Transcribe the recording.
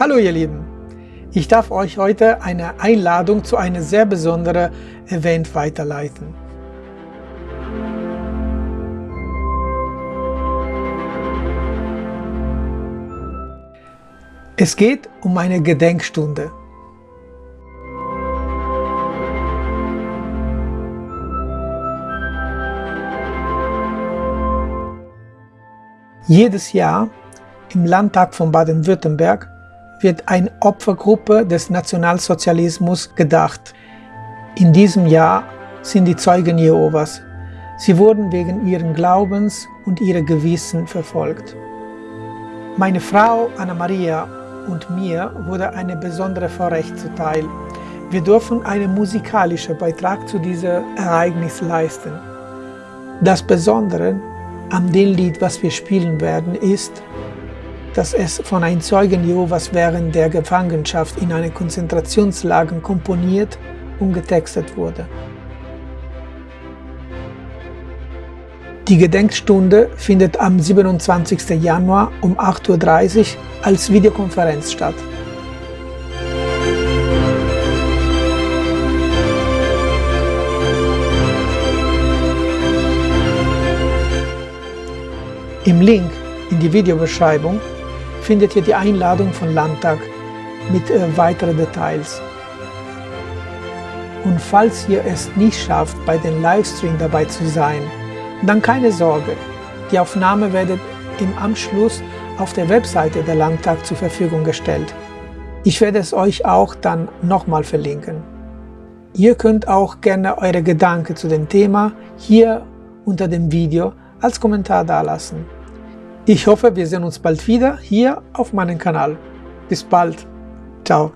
Hallo ihr Lieben, ich darf euch heute eine Einladung zu einem sehr besonderen Event weiterleiten. Es geht um eine Gedenkstunde. Jedes Jahr im Landtag von Baden-Württemberg wird eine Opfergruppe des Nationalsozialismus gedacht. In diesem Jahr sind die Zeugen Jehovas. Sie wurden wegen ihren Glaubens und ihrer Gewissen verfolgt. Meine Frau Anna-Maria und mir wurde eine besondere Vorrecht zuteil. Wir dürfen einen musikalischen Beitrag zu diesem Ereignis leisten. Das Besondere an dem Lied, was wir spielen werden, ist, dass es von einem Zeugen Jehovas während der Gefangenschaft in einer Konzentrationslager komponiert und getextet wurde. Die Gedenkstunde findet am 27. Januar um 8.30 Uhr als Videokonferenz statt. Im Link in die Videobeschreibung findet ihr die Einladung von Landtag mit äh, weiteren Details. Und falls ihr es nicht schafft, bei dem Livestream dabei zu sein, dann keine Sorge, die Aufnahme wird im Anschluss auf der Webseite der Landtag zur Verfügung gestellt. Ich werde es euch auch dann nochmal verlinken. Ihr könnt auch gerne eure Gedanken zu dem Thema hier unter dem Video als Kommentar dalassen. Ich hoffe, wir sehen uns bald wieder hier auf meinem Kanal. Bis bald. Ciao.